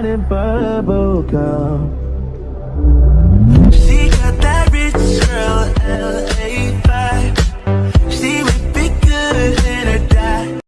And bubble gum